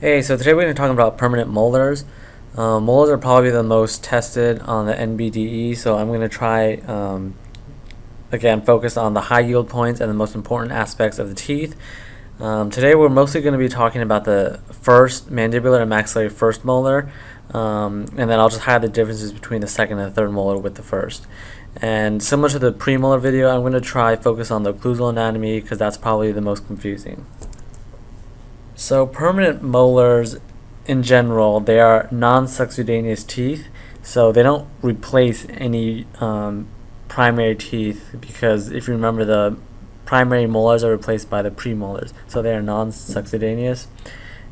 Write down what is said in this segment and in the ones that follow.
Hey, so today we're going to talk about permanent molars. Um, molars are probably the most tested on the NBDE, so I'm going to try, um, again, focus on the high yield points and the most important aspects of the teeth. Um, today we're mostly going to be talking about the first mandibular and maxillary first molar, um, and then I'll just highlight the differences between the second and third molar with the first. And similar to the premolar video, I'm going to try focus on the occlusal anatomy because that's probably the most confusing. So permanent molars in general, they are non-succedaneous teeth, so they don't replace any um, primary teeth because if you remember the primary molars are replaced by the premolars, so they are non-succedaneous.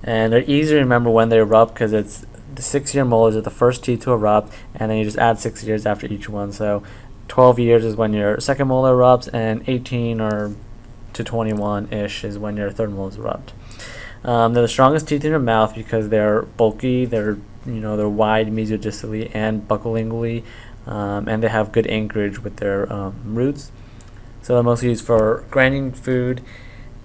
And they're easy to remember when they erupt because it's the six-year molars are the first teeth to erupt, and then you just add six years after each one. So 12 years is when your second molar erupts, and 18 or to 21-ish is when your third molar erupt. Um, they're the strongest teeth in your mouth because they're bulky, they're you know they're wide mesiodistally and buccolingually, um, and they have good anchorage with their um, roots. So they're mostly used for grinding food.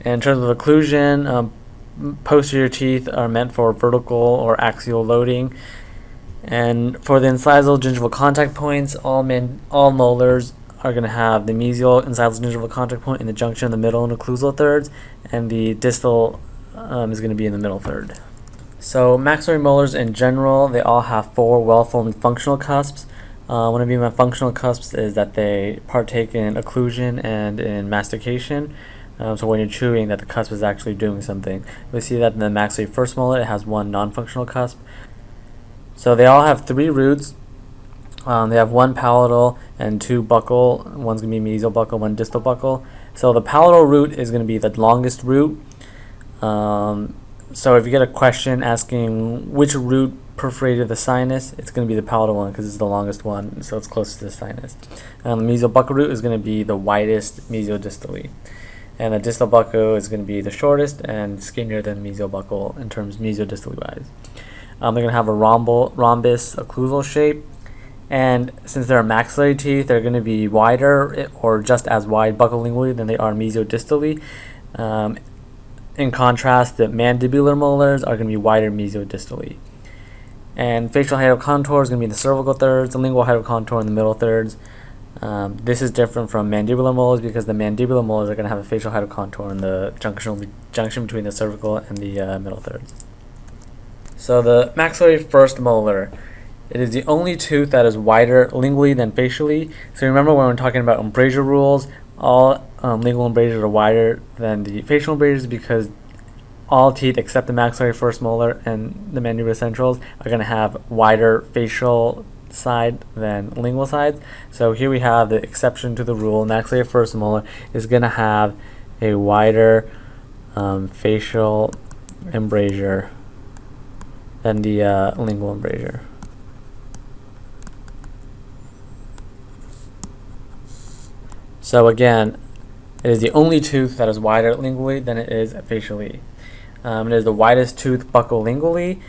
And in terms of occlusion, um, posterior teeth are meant for vertical or axial loading. And for the incisal gingival contact points, all man, all molars are going to have the mesial incisal gingival contact point in the junction of the middle and occlusal thirds, and the distal um, is going to be in the middle third. So maxillary molars in general, they all have four well-formed functional cusps. Uh, what I mean by functional cusps is that they partake in occlusion and in mastication. Um, so when you're chewing, that the cusp is actually doing something. We see that in the maxillary first molar, it has one non-functional cusp. So they all have three roots. Um, they have one palatal and two buccal. One's going to be mesial buccal, one distal buccal. So the palatal root is going to be the longest root. Um, so if you get a question asking which root perforated the sinus, it's going to be the palatal one because it's the longest one, so it's closest to the sinus. And the mesial buccal root is going to be the widest mesiodistally. And the distal buccal is going to be the shortest and skinnier than mesial buccal in terms mesiodistally wise. Um, they're going to have a rhombol, rhombus occlusal shape. And since they're maxillary teeth, they're going to be wider eh, or just as wide buccolingually than they are mesiodistally. Um, in contrast, the mandibular molars are going to be wider mesiodistally. And facial of contour is going to be in the cervical thirds, the lingual contour in the middle thirds. Um, this is different from mandibular molars because the mandibular molars are going to have a facial of contour in the junction, junction between the cervical and the uh, middle thirds. So the maxillary first molar, it is the only tooth that is wider lingually than facially. So remember when we're talking about embrasure rules, all um, lingual embrasures are wider than the facial embrasures because all teeth except the maxillary first molar and the mandibular centrals are going to have wider facial side than lingual sides. So here we have the exception to the rule. Maxillary first molar is going to have a wider um, facial embrasure than the uh, lingual embrasure. So again, it is the only tooth that is wider lingually than it is facially. Um, it is the widest tooth buccolingually,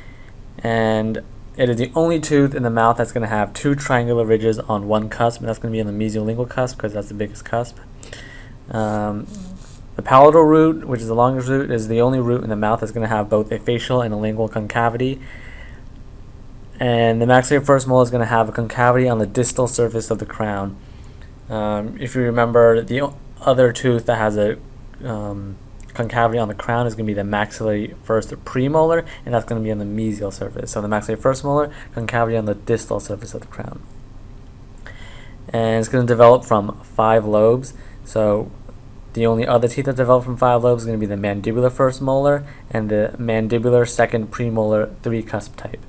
and it is the only tooth in the mouth that's going to have two triangular ridges on one cusp, and that's going to be on the mesiolingual cusp because that's the biggest cusp. Um, the palatal root, which is the longest root, is the only root in the mouth that's going to have both a facial and a lingual concavity. And the maxillary first molar is going to have a concavity on the distal surface of the crown. Um, if you remember, the other tooth that has a um, concavity on the crown is going to be the maxillary first premolar, and that's going to be on the mesial surface. So the maxillary first molar, concavity on the distal surface of the crown. And it's going to develop from five lobes. So the only other teeth that develop from five lobes is going to be the mandibular first molar and the mandibular second premolar three cusp type.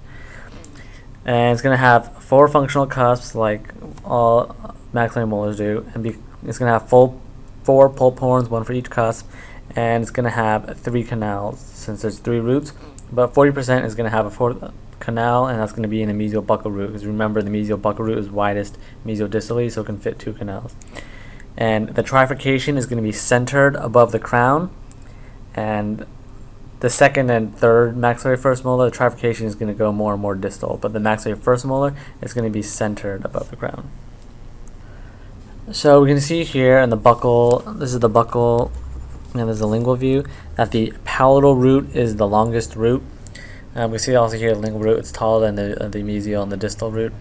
And it's going to have four functional cusps like all maxillary molars do, and be, it's going to have full four pulp horns, one for each cusp, and it's going to have three canals since there's three roots. But 40% is going to have a fourth uh, canal, and that's going to be in the mesial buccal root. Because remember, the mesial buccal root is widest mesiodistally, so it can fit two canals. And the trifurcation is going to be centered above the crown, and the second and third maxillary first molar, the trifurcation is going to go more and more distal, but the maxillary first molar is going to be centered above the crown. So we can see here in the buccal, this is the buccal, and there's the lingual view, that the palatal root is the longest root. Um, we see also here the lingual root, it's taller than the, uh, the mesial and the distal root,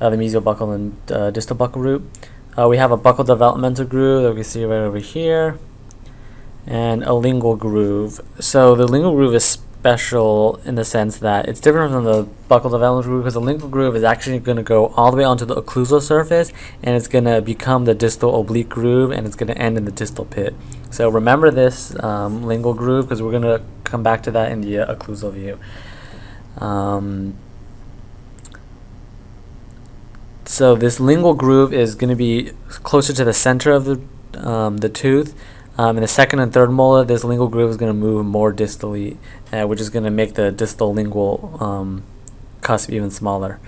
uh, the mesial buccal and uh, distal buccal root. Uh, we have a buccal developmental groove that we can see right over here, and a lingual groove. So the lingual groove is special in the sense that it's different from the buccal development groove because the lingual groove is actually going to go all the way onto the occlusal surface and it's going to become the distal oblique groove and it's going to end in the distal pit. So remember this um, lingual groove because we're going to come back to that in the uh, occlusal view. Um, so this lingual groove is going to be closer to the center of the, um, the tooth um, in the second and third molar, this lingual groove is going to move more distally, uh, which is going to make the distal lingual um, cusp even smaller.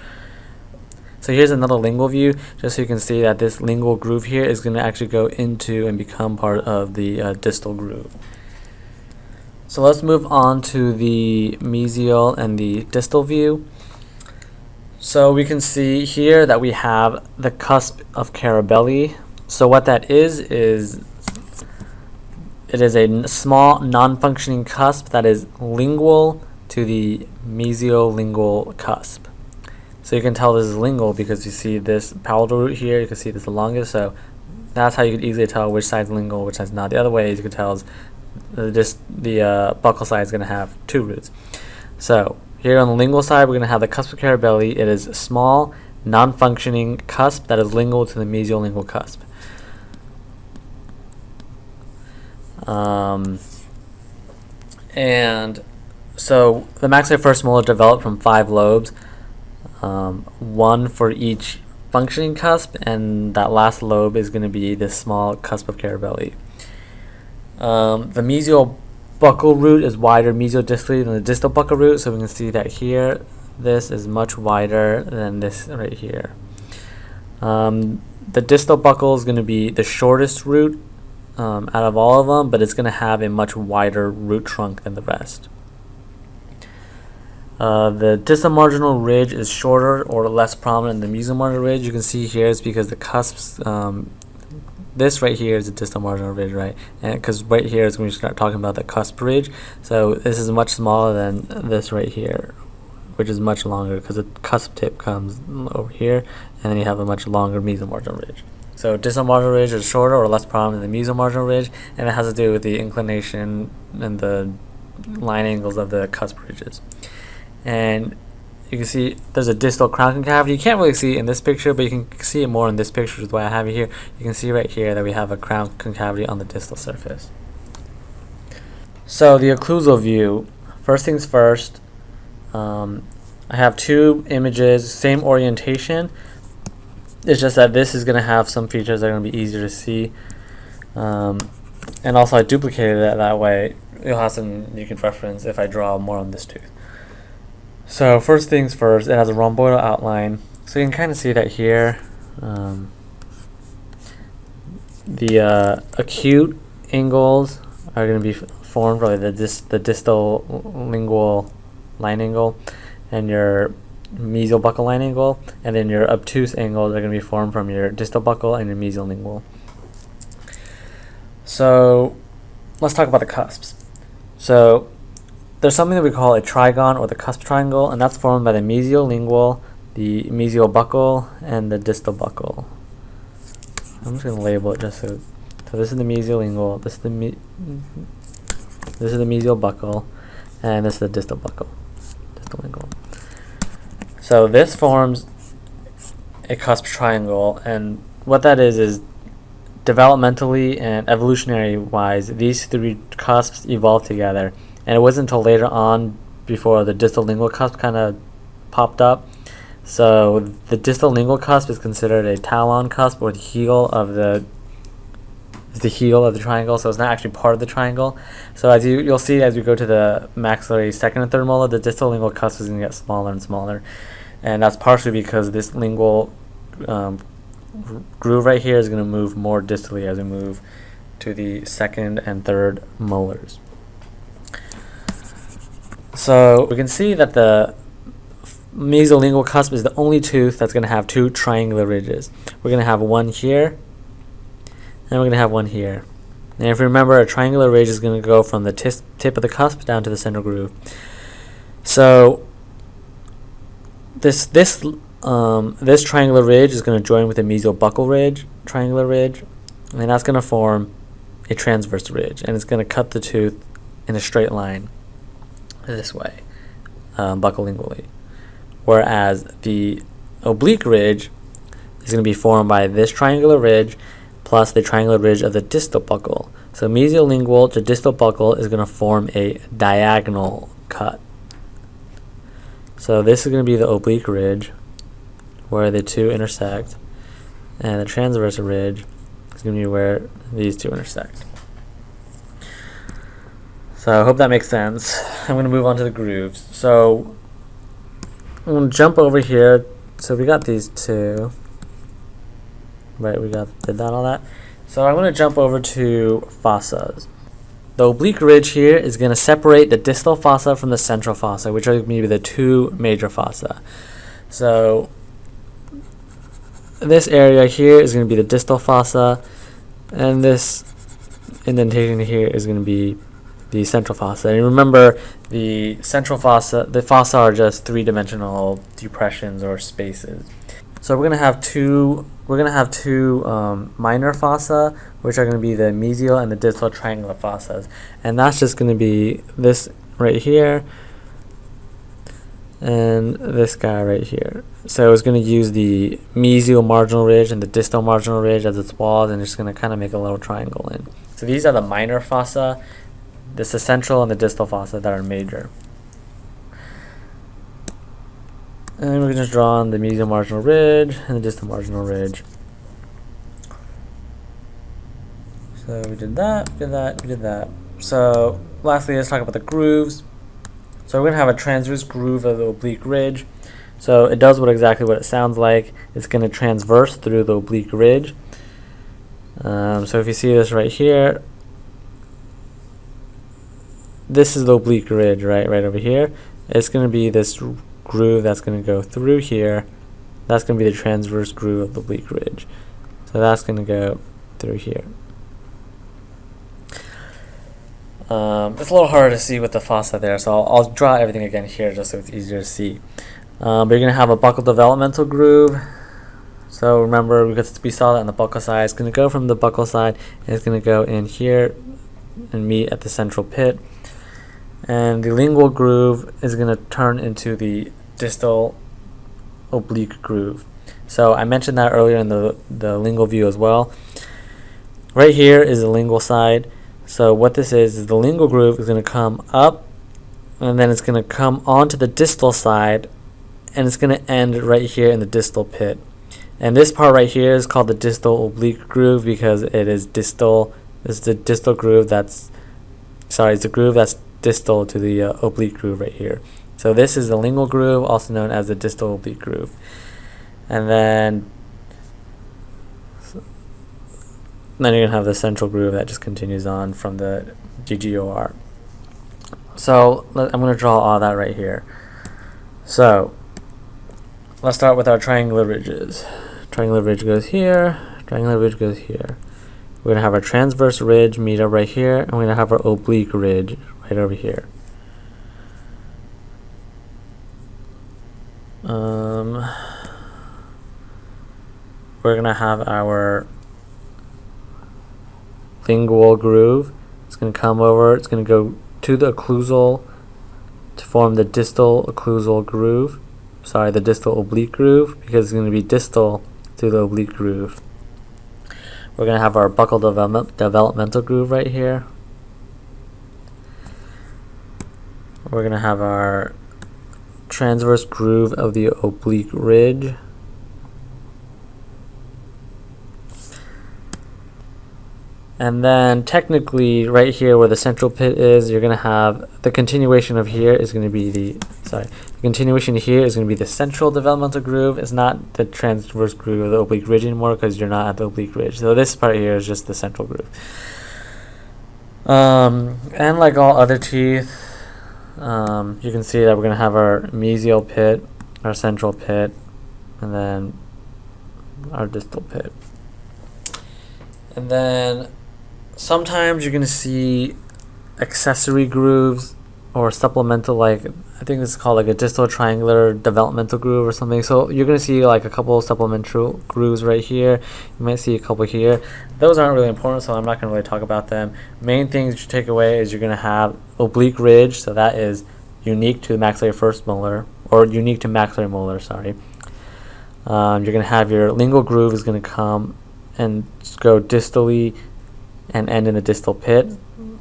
So here's another lingual view, just so you can see that this lingual groove here is going to actually go into and become part of the uh, distal groove. So let's move on to the mesial and the distal view. So we can see here that we have the cusp of Carabelli. So what that is, is it is a small non-functioning cusp that is lingual to the mesiolingual cusp. So you can tell this is lingual because you see this palatal root here, you can see this is the longest, so that's how you can easily tell which side is lingual, which is not. The other way is you can tell is just the uh, buccal side is going to have two roots. So here on the lingual side, we're going to have the cusp of Carabelli. It is a small, non-functioning cusp that is lingual to the mesiolingual cusp. Um, and so the maxillary first molar developed from five lobes, um, one for each functioning cusp, and that last lobe is going to be this small cusp of Carabelli. Um, the mesial buccal root is wider mesiodistally than the distal buccal root, so we can see that here this is much wider than this right here. Um, the distal buccal is going to be the shortest root um, out of all of them, but it's going to have a much wider root trunk than the rest. Uh, the distal marginal ridge is shorter or less prominent than the mesial marginal ridge. You can see here is because the cusps, um, this right here is the distal marginal ridge, right? Because right here is when we start talking about the cusp ridge. So this is much smaller than this right here, which is much longer because the cusp tip comes over here, and then you have a much longer mesial marginal ridge. So distal marginal ridge is shorter or less prominent than the mesial marginal ridge, and it has to do with the inclination and the line angles of the cusp ridges. And you can see there's a distal crown concavity. You can't really see it in this picture, but you can see it more in this picture, which is why I have it here. You can see right here that we have a crown concavity on the distal surface. So the occlusal view, first things first, um, I have two images, same orientation, it's just that this is going to have some features that are going to be easier to see. Um, and also I duplicated it that way. You'll have some you can reference if I draw more on this tooth. So first things first, it has a rhomboidal outline. So you can kind of see that here. Um, the uh, acute angles are going to be formed by the, dis the distal lingual line angle and your mesial buccal line angle, and then your obtuse angles are going to be formed from your distal buccal and your mesial lingual. So let's talk about the cusps. So there's something that we call a trigon or the cusp triangle, and that's formed by the mesial lingual, the mesial buccal, and the distal buccal. I'm just going to label it just so. So this is the mesial lingual, this is the me this is the mesial buccal, and this is the distal buccal, distal lingual. So this forms a cusp triangle, and what that is is developmentally and evolutionary wise, these three cusps evolved together. And it wasn't until later on before the distal lingual cusp kind of popped up. So the distal lingual cusp is considered a talon cusp or the heel of the the heel of the triangle, so it's not actually part of the triangle. So as you you'll see as we go to the maxillary second and third molar, the distal lingual cusp is going to get smaller and smaller and that's partially because this lingual um, groove right here is going to move more distally as we move to the second and third molars. So we can see that the mesiolingual cusp is the only tooth that's going to have two triangular ridges. We're going to have one here, and we're going to have one here. And if you remember, a triangular ridge is going to go from the tip of the cusp down to the central groove. So this this um, this triangular ridge is going to join with the mesial buccal ridge, triangular ridge, and that's going to form a transverse ridge, and it's going to cut the tooth in a straight line this way, um, buccolingually. Whereas the oblique ridge is going to be formed by this triangular ridge plus the triangular ridge of the distal buccal. So mesiolingual to distal buccal is going to form a diagonal cut. So this is going to be the oblique ridge where the two intersect and the transverse ridge is going to be where these two intersect. So I hope that makes sense. I'm going to move on to the grooves. So I'm going to jump over here. So we got these two. Right, we got, did that all that? So I'm going to jump over to fossas. The oblique ridge here is going to separate the distal fossa from the central fossa, which are going to be the two major fossa. So this area here is going to be the distal fossa, and this indentation here is going to be the central fossa. And remember, the central fossa, the fossa are just three-dimensional depressions or spaces. So we're going to have two, we're going to have two um, minor fossa, which are going to be the mesial and the distal triangular fossas. And that's just going to be this right here, and this guy right here. So it's going to use the mesial marginal ridge and the distal marginal ridge as its walls and it's going to kind of make a little triangle in. So these are the minor fossa, this is central and the distal fossa that are major. And we're just draw on the mesial marginal ridge and the distal marginal ridge. So we did that, we did that, we did that. So lastly, let's talk about the grooves. So we're going to have a transverse groove of the oblique ridge. So it does what exactly what it sounds like. It's going to transverse through the oblique ridge. Um, so if you see this right here, this is the oblique ridge, right, right over here. It's going to be this groove that's going to go through here. That's going to be the transverse groove of the oblique ridge. So that's going to go through here. Um, it's a little harder to see with the fossa there, so I'll, I'll, draw everything again here just so it's easier to see. Um, but you're going to have a buccal developmental groove. So remember, because we saw that on the buccal side, it's going to go from the buccal side, and it's going to go in here and meet at the central pit. And the lingual groove is going to turn into the distal oblique groove. So I mentioned that earlier in the, the lingual view as well. Right here is the lingual side so what this is, is the lingual groove is going to come up and then it's going to come onto the distal side and it's going to end right here in the distal pit. And this part right here is called the distal oblique groove because it is distal, it's the distal groove that's, sorry, it's the groove that's distal to the uh, oblique groove right here. So this is the lingual groove, also known as the distal oblique groove. And then then you're going to have the central groove that just continues on from the TGOR. So I'm going to draw all that right here. So let's start with our triangular ridges. Triangular ridge goes here, triangular ridge goes here. We're going to have our transverse ridge meet up right here, and we're going to have our oblique ridge right over here. Um, we're going to have our lingual groove. It's going to come over, it's going to go to the occlusal to form the distal occlusal groove. Sorry, the distal oblique groove because it's going to be distal to the oblique groove. We're going to have our buccal development, developmental groove right here. We're going to have our transverse groove of the oblique ridge. And then technically right here where the central pit is, you're going to have the continuation of here is going to be the, sorry, the continuation here is going to be the central developmental groove. It's not the transverse groove of the oblique ridge anymore because you're not at the oblique ridge. So this part here is just the central groove. Um, and like all other teeth, um, you can see that we're going to have our mesial pit, our central pit, and then our distal pit. And then sometimes you're going to see accessory grooves or supplemental like I think this is called like a distal triangular developmental groove or something. So you're going to see like a couple supplemental grooves right here. You might see a couple here. Those aren't really important, so I'm not going to really talk about them. Main things you take away is you're going to have oblique ridge, so that is unique to the maxillary first molar, or unique to maxillary molar, sorry. Um, you're going to have your lingual groove is going to come and go distally and end in the distal pit.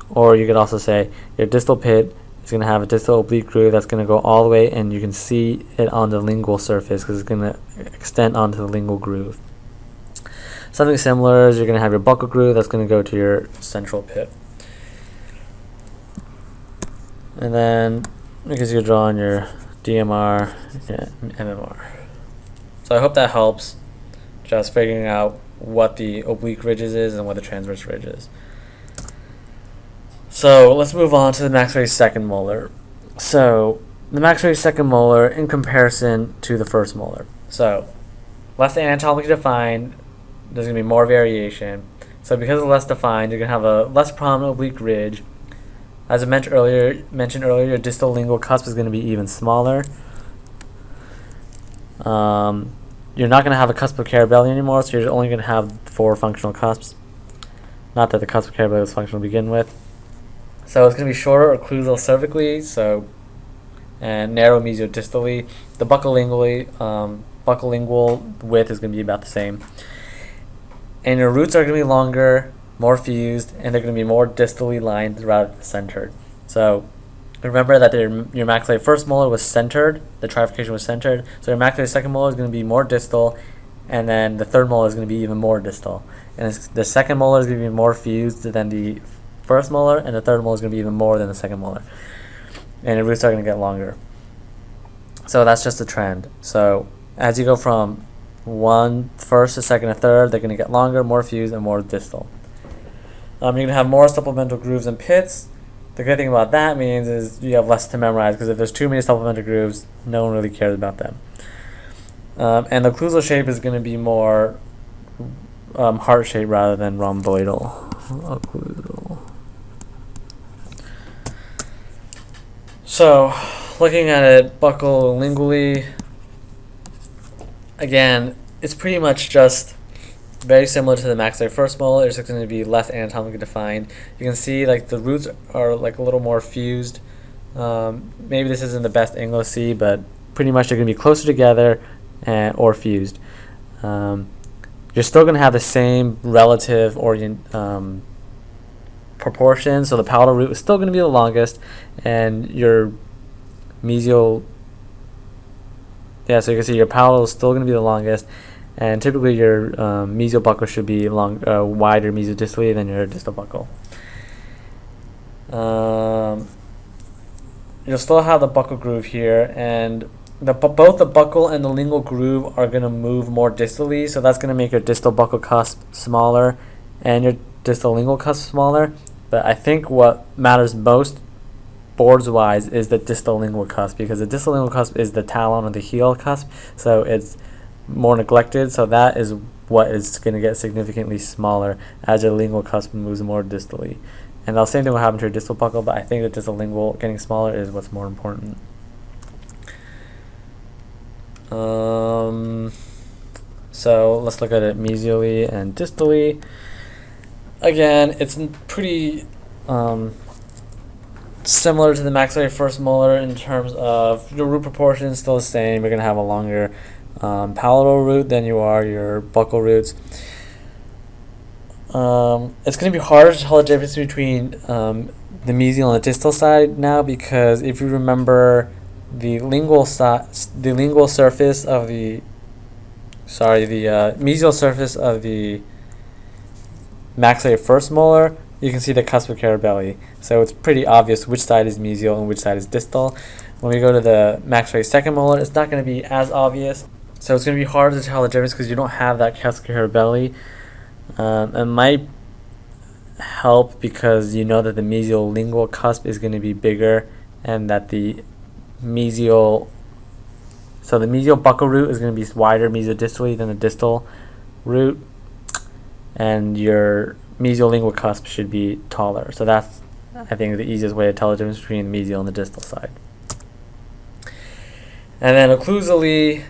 Or you could also say your distal pit it's going to have a distal oblique groove that's going to go all the way and you can see it on the lingual surface because it's going to extend onto the lingual groove. Something similar is you're going to have your buccal groove that's going to go to your central pit. And then because you're drawing your DMR, your MMR. So I hope that helps just figuring out what the oblique ridges is and what the transverse ridge is. So let's move on to the maxillary second molar. So the maxillary second molar in comparison to the first molar. So less anatomically defined, there's going to be more variation. So because it's less defined, you're going to have a less prominent oblique ridge. As I mentioned earlier, mentioned earlier, your distal lingual cusp is going to be even smaller. Um, you're not going to have a cusp of Carabelli anymore, so you're only going to have four functional cusps. Not that the cusp of Carabelli was functional to begin with. So it's going to be shorter occlusal cervically, so and narrow mesiodistally. The buccolingually, um, buccolingual width is going to be about the same. And your roots are going to be longer, more fused, and they're going to be more distally lined rather than centered. So remember that your, your maxillary first molar was centered, the trifurcation was centered, so your maxillary second molar is going to be more distal, and then the third molar is going to be even more distal. And the second molar is going to be more fused than the first molar, and the third molar is going to be even more than the second molar. And the roots are going to get longer. So that's just a trend. So as you go from one first to second to third, they're going to get longer, more fused, and more distal. Um, you're going to have more supplemental grooves and pits. The good thing about that means is you have less to memorize because if there's too many supplemental grooves, no one really cares about them. Um, and the occlusal shape is going to be more um, heart shape rather than rhomboidal. So, looking at it buccolingually, again, it's pretty much just very similar to the maxillary first molar. It's just going to be less anatomically defined. You can see like the roots are like a little more fused. Um, maybe this isn't the best angle to see, but pretty much they're going to be closer together and, or fused. Um, you're still going to have the same relative orient um, proportion, so the palatal root is still going to be the longest, and your mesial, yeah, so you can see your palatal is still going to be the longest, and typically your um, mesial buccal should be long, uh, wider mesiodistally than your distal buccal. Um, you'll still have the buccal groove here, and the both the buccal and the lingual groove are going to move more distally, so that's going to make your distal buccal cusp smaller and your distal lingual cusp smaller. But I think what matters most boards wise is the distal lingual cusp because the distal lingual cusp is the talon or the heel cusp, so it's more neglected. So that is what is going to get significantly smaller as your lingual cusp moves more distally. And the same thing will happen to your distal buccal, but I think the distal lingual getting smaller is what's more important. Um, so let's look at it mesially and distally. Again, it's pretty um, similar to the maxillary first molar in terms of your root proportion still the same. You're going to have a longer um, palatal root than you are your buccal roots. Um, it's going to be harder to tell the difference between um, the mesial and the distal side now because if you remember the lingual si- the lingual surface of the sorry the uh, mesial surface of the maxillary first molar you can see the cusp of Carabelli. So it's pretty obvious which side is mesial and which side is distal. When we go to the maxillary second molar, it's not going to be as obvious. So it's going to be hard to tell the difference because you don't have that cusp of Carabelli. Um, it might help because you know that the mesial lingual cusp is going to be bigger and that the mesial so the mesial buccal root is going to be wider mesiodistally than the distal root and your mesiolingual cusp should be taller. So that's, I think, the easiest way to tell the difference between the mesial and the distal side. And then occlusally,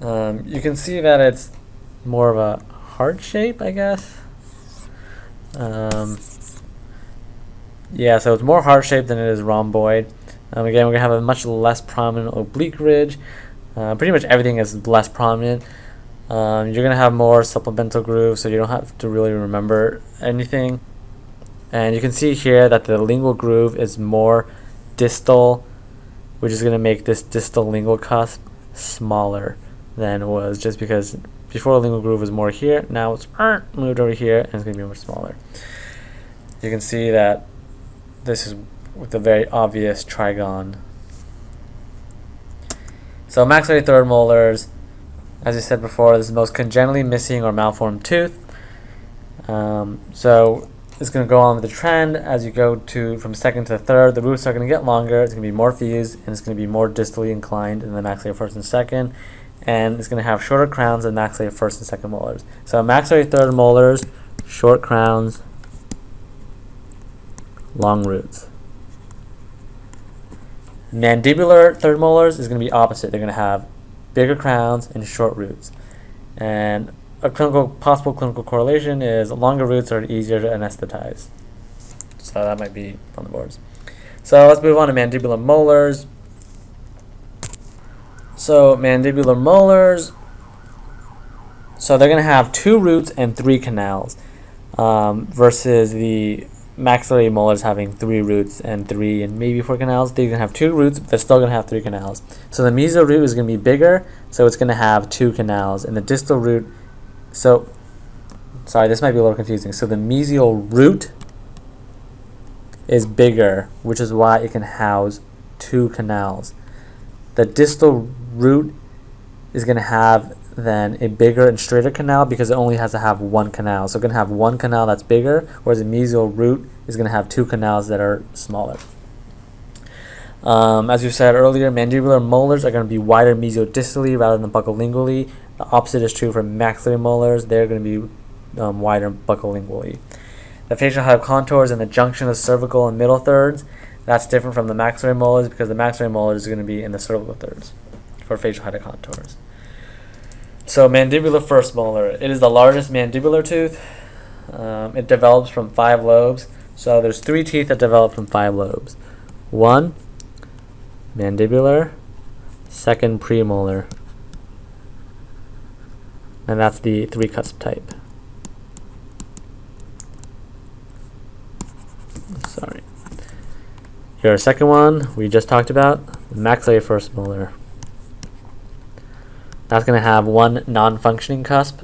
um, you can see that it's more of a heart shape, I guess. Um, yeah, so it's more heart shaped than it is rhomboid. Um, again, we're going to have a much less prominent oblique ridge. Uh, pretty much everything is less prominent. Um, you're going to have more supplemental grooves, so you don't have to really remember anything. And you can see here that the lingual groove is more distal, which is going to make this distal lingual cusp smaller than it was just because before the lingual groove was more here, now it's moved over here and it's to be much smaller. You can see that this is with a very obvious trigon. So maxillary third molars, as I said before, this is the most congenitally missing or malformed tooth. Um, so it's going to go on with the trend as you go to from second to third. The roots are going to get longer. It's going to be more fused, and it's going to be more distally inclined in the maxillary first and second. And it's going to have shorter crowns than maxillary first and second molars. So maxillary third molars, short crowns, long roots. Mandibular third molars is going to be opposite. They're going to have bigger crowns and short roots. And a clinical possible clinical correlation is longer roots are easier to anesthetize. So that might be on the boards. So let's move on to mandibular molars. So mandibular molars, so they're going to have two roots and three canals um, versus the maxillary molars having three roots and three and maybe four canals. They're going to have two roots, but they're still going to have three canals. So the mesial root is going to be bigger, so it's going to have two canals. And the distal root, so, sorry, this might be a little confusing. So the mesial root is bigger, which is why it can house two canals. The distal root is going to have then a bigger and straighter canal because it only has to have one canal. So it's going to have one canal that's bigger, whereas the mesial root is going to have two canals that are smaller. Um, as you said earlier, mandibular molars are going to be wider mesiodistally rather than buccolingually. The opposite is true for maxillary molars. They're going to be um, wider buccolingually. The facial height contours and the junction of cervical and middle thirds, that's different from the maxillary molars because the maxillary molars is going to be in the cervical thirds for facial height contours. So mandibular first molar, it is the largest mandibular tooth. Um, it develops from five lobes. So there's three teeth that develop from five lobes. One, mandibular, second premolar, and that's the three cusp type. Sorry. Here, second one we just talked about, maxillary first molar. That's going to have one non-functioning cusp,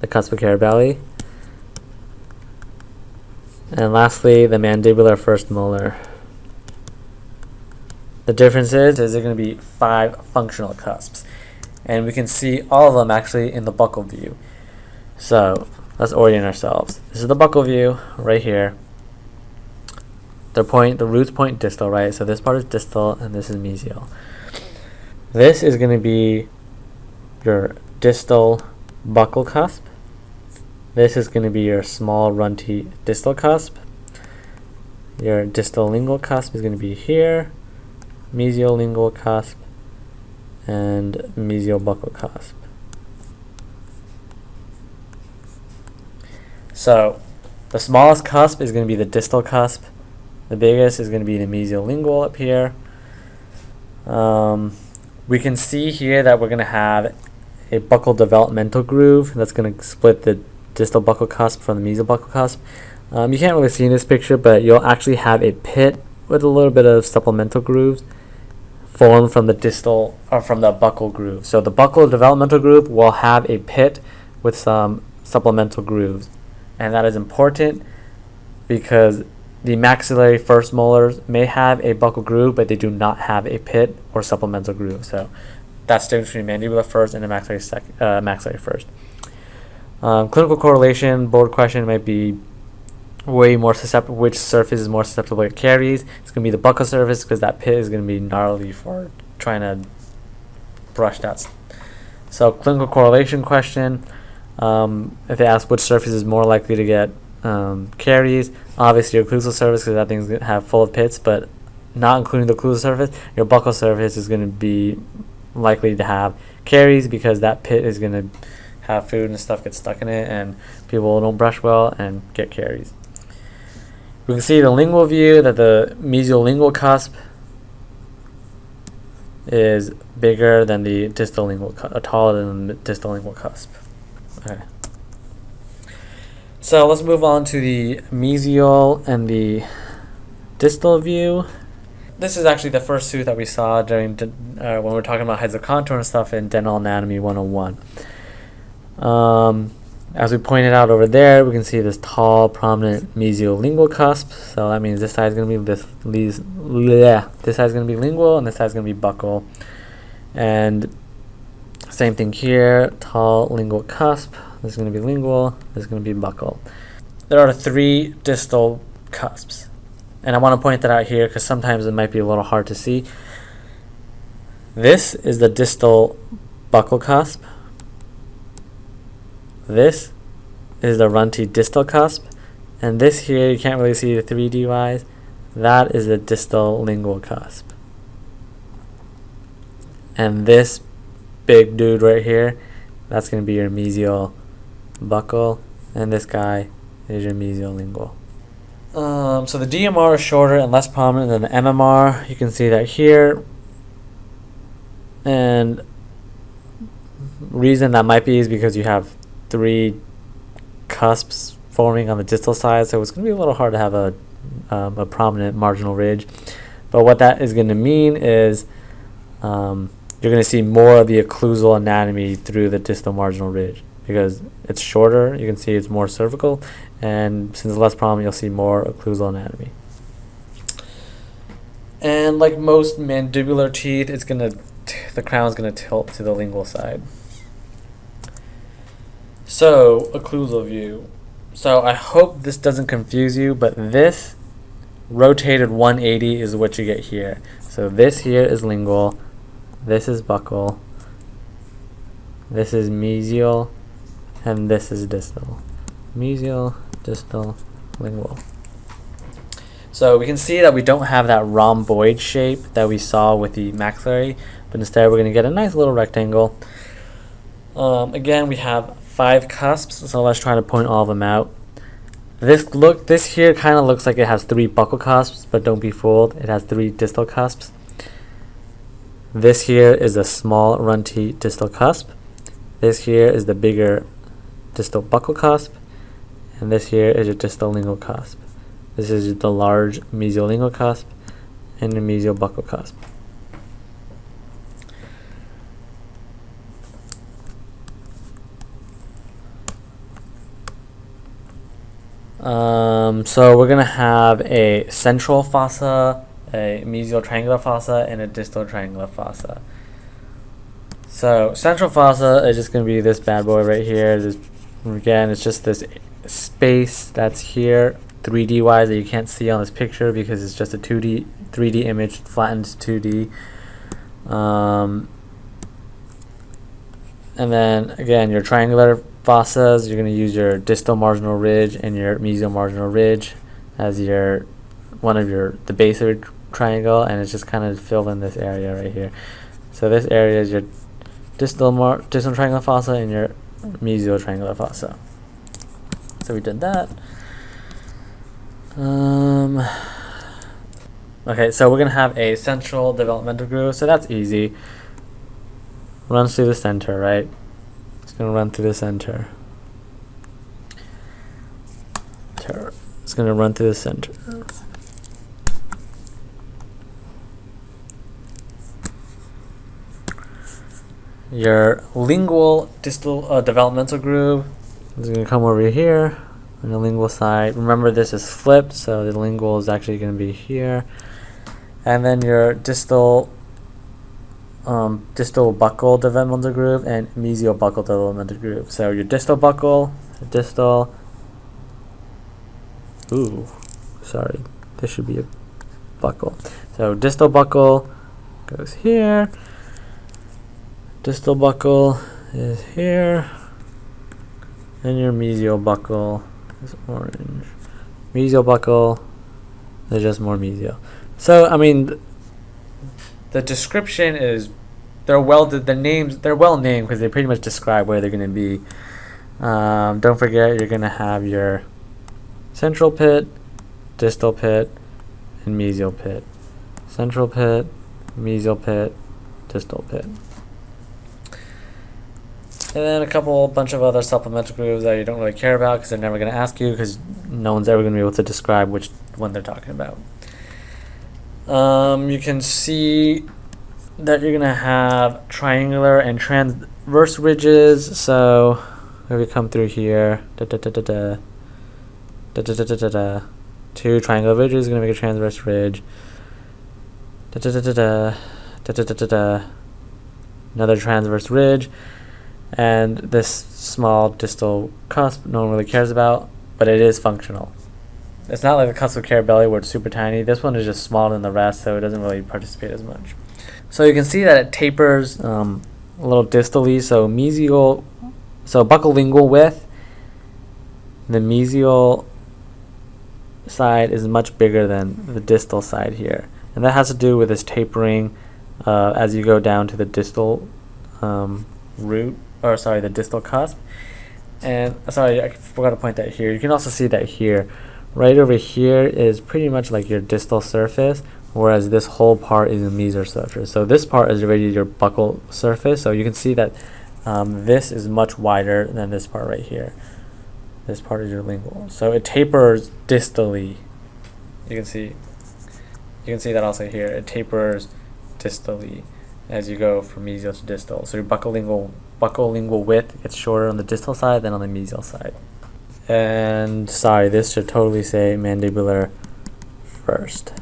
the cusp of Carabelli. And lastly, the mandibular first molar. The difference is, is there going to be five functional cusps. And we can see all of them actually in the buccal view. So let's orient ourselves. This is the buccal view right here. The point, the roots point distal, right? So this part is distal and this is mesial. This is going to be your distal buccal cusp. This is going to be your small runty distal cusp. Your distal lingual cusp is going to be here, mesial lingual cusp, and mesial buccal cusp. So the smallest cusp is going to be the distal cusp. The biggest is going to be the mesial lingual up here. Um, we can see here that we're going to have a buccal developmental groove that's going to split the distal buccal cusp from the mesial buccal cusp. Um, you can't really see in this picture, but you'll actually have a pit with a little bit of supplemental grooves formed from the distal or from the buccal groove. So the buccal developmental groove will have a pit with some supplemental grooves. And that is important because the maxillary first molars may have a buccal groove, but they do not have a pit or supplemental groove. So that's the difference between mandibular first and the maxillary, sec uh, maxillary first. Um, clinical correlation, board question might be way more susceptible, which surface is more susceptible to caries. It's going to be the buccal surface because that pit is going to be gnarly for trying to brush that. So clinical correlation question, um, if they ask which surface is more likely to get um, caries, obviously your occlusal surface because that thing's going to have full of pits, but not including the occlusal surface, your buccal surface is going to be likely to have caries because that pit is going to have food and stuff get stuck in it and people don't brush well and get caries. We can see the lingual view that the mesial lingual cusp is bigger than the distal lingual, uh, taller than the distal lingual cusp. Okay. So let's move on to the mesial and the distal view. This is actually the first tooth that we saw during uh, when we were talking about heights of contour and stuff in Dental Anatomy 101. Um, as we pointed out over there, we can see this tall, prominent mesiolingual cusp. So that means this side is going to be this, these, this side is going to be lingual, and this side is going to be buccal. And same thing here, tall lingual cusp. This is going to be lingual. This is going to be buccal. There are three distal cusps. And I want to point that out here because sometimes it might be a little hard to see. This is the distal buccal cusp. This is the runty distal cusp. And this here, you can't really see the 3D wise. That is the distal lingual cusp. And this big dude right here, that's going to be your mesial buccal. And this guy is your mesial lingual. Um, so the DMR is shorter and less prominent than the MMR. You can see that here. And reason that might be is because you have three cusps forming on the distal side, so it's going to be a little hard to have a, um, a prominent marginal ridge. But what that is going to mean is um, you're going to see more of the occlusal anatomy through the distal marginal ridge because it's shorter. You can see it's more cervical, and since it's less prominent, you'll see more occlusal anatomy. And like most mandibular teeth, it's gonna the crown is gonna tilt to the lingual side. So, occlusal view. So I hope this doesn't confuse you, but this rotated 180 is what you get here. So this here is lingual, this is buccal, this is mesial, and this is distal. Mesial, distal, lingual. So we can see that we don't have that rhomboid shape that we saw with the maxillary, but instead we're going to get a nice little rectangle. Um, again, we have five cusps, so let's try to point all of them out. This look, this here kind of looks like it has three buccal cusps, but don't be fooled. It has three distal cusps. This here is a small runty distal cusp. This here is the bigger distal buccal cusp. And this here is your distal lingual cusp. This is the large mesiolingual cusp and the mesial buccal cusp. Um, so we're going to have a central fossa, a mesial triangular fossa, and a distal triangular fossa. So central fossa is just going to be this bad boy right here. This, again, it's just this space that's here 3D wise that you can't see on this picture because it's just a 2D, 3D image flattened 2D. Um, and then again, your triangular fossas, you're going to use your distal marginal ridge and your mesial marginal ridge as your one of your the base of your triangle, and it's just kind of filled in this area right here. So this area is your distal mar distal triangular fossa and your mesial triangular fossa. So we did that. Um, okay, so we're gonna have a central developmental groove, so that's easy. Runs through the center, right? It's going to run through the center. It's going to run through the center. Your lingual distal uh, developmental groove is going to come over here on the lingual side. Remember this is flipped, so the lingual is actually going to be here. And then your distal um, distal buccal developmental groove and mesial buccal developmental groove. So your distal buccal, distal, ooh, sorry, this should be a buccal. So distal buccal goes here, distal buccal is here, and your mesial buccal is orange. Mesial buccal is just more mesial. So I mean, the description is they're well the names they're well named because they pretty much describe where they're going to be. Um, don't forget you're going to have your central pit, distal pit, and mesial pit. Central pit, mesial pit, distal pit. And then a couple bunch of other supplemental grooves that you don't really care about because they're never going to ask you because no one's ever going to be able to describe which one they're talking about. Um, you can see that you're going to have triangular and transverse ridges. So if we come through here, da da da da da, da da da da da, da two triangular ridges is going to make a transverse ridge. Da da da da da, da da da da da, another transverse ridge and this small distal cusp no one really cares about, but it is functional. It's not like the cusp of Carabelli where it's super tiny. This one is just smaller than the rest, so it doesn't really participate as much. So you can see that it tapers um, a little distally, so mesial, so buccolingual width, the mesial side is much bigger than the distal side here. And that has to do with this tapering uh, as you go down to the distal um, root or sorry, the distal cusp. And sorry, I forgot to point that here. You can also see that here. Right over here is pretty much like your distal surface, whereas this whole part is a mesial surface. So this part is already your buccal surface. So you can see that um, this is much wider than this part right here. This part is your lingual. So it tapers distally. You can see. You can see that also here. It tapers distally as you go from mesial to distal. So your buccolingual buccolingual width gets shorter on the distal side than on the mesial side. And sorry, this should totally say mandibular first.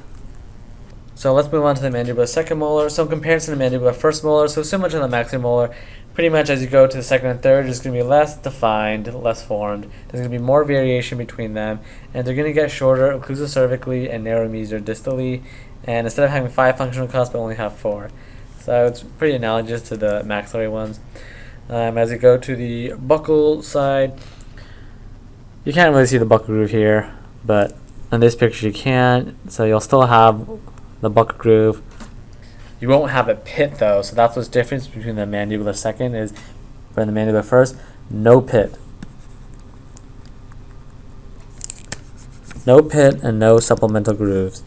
So let's move on to the mandibular second molar. So in comparison to mandibular first molar, so similar to the maximolar, pretty much as you go to the second and third, it's going to be less defined, less formed. There's going to be more variation between them, and they're going to get shorter occlusal cervically and narrow mesial distally. And instead of having five functional cusps, I only have four. So it's pretty analogous to the maxillary ones. Um, as you go to the buccal side, you can't really see the buccal groove here, but in this picture you can. So you'll still have the buccal groove. You won't have a pit though, so that's what's difference between the mandibular second is from the mandibular first, no pit. No pit and no supplemental grooves.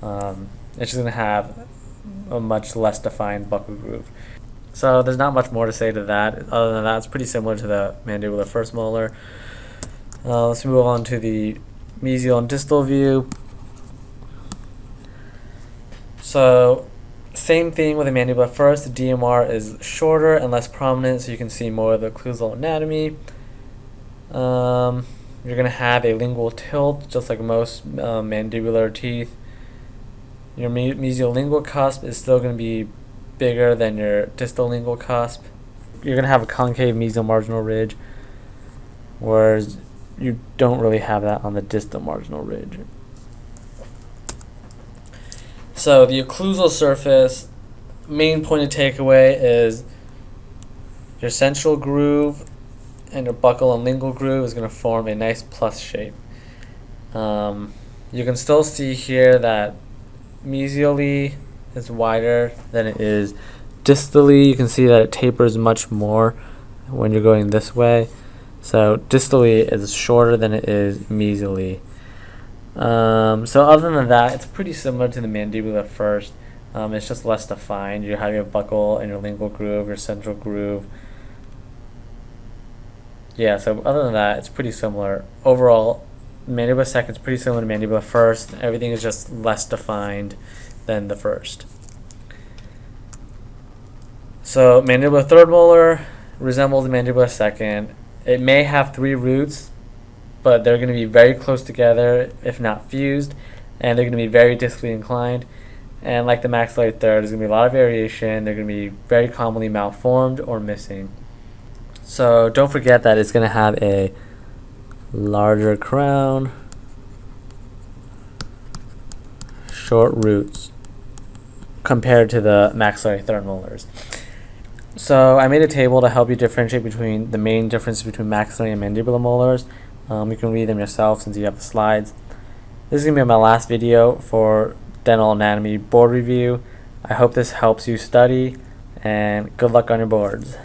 Um, it's just going to have a much less defined buccal groove. So there's not much more to say to that. Other than that, it's pretty similar to the mandibular first molar. Uh, let's move on to the mesial and distal view. So same thing with the mandibular first. The DMR is shorter and less prominent, so you can see more of the occlusal anatomy. Um, you're going to have a lingual tilt, just like most uh, mandibular teeth. Your me mesial lingual cusp is still going to be bigger than your distal lingual cusp. You're going to have a concave mesial marginal ridge, whereas you don't really have that on the distal marginal ridge. So the occlusal surface, main point of takeaway is your central groove and your buccal and lingual groove is going to form a nice plus shape. Um, you can still see here that mesially is wider than it is distally. You can see that it tapers much more when you're going this way. So distally is shorter than it is mesially. Um, so other than that, it's pretty similar to the mandibular first. Um, it's just less defined. You have your buccal and your lingual groove, your central groove. Yeah, so other than that, it's pretty similar. Overall, mandibular second is pretty similar to mandibular first. Everything is just less defined than the first. So mandibular third molar resembles the mandibular second. It may have three roots, but they're going to be very close together, if not fused, and they're going to be very distally inclined. And like the maxillary third, there's going to be a lot of variation. They're going to be very commonly malformed or missing. So don't forget that it's going to have a larger crown, short roots compared to the maxillary third molars. So I made a table to help you differentiate between the main differences between maxillary and mandibular molars. Um, you can read them yourself since you have the slides. This is going to be my last video for dental anatomy board review. I hope this helps you study and good luck on your boards.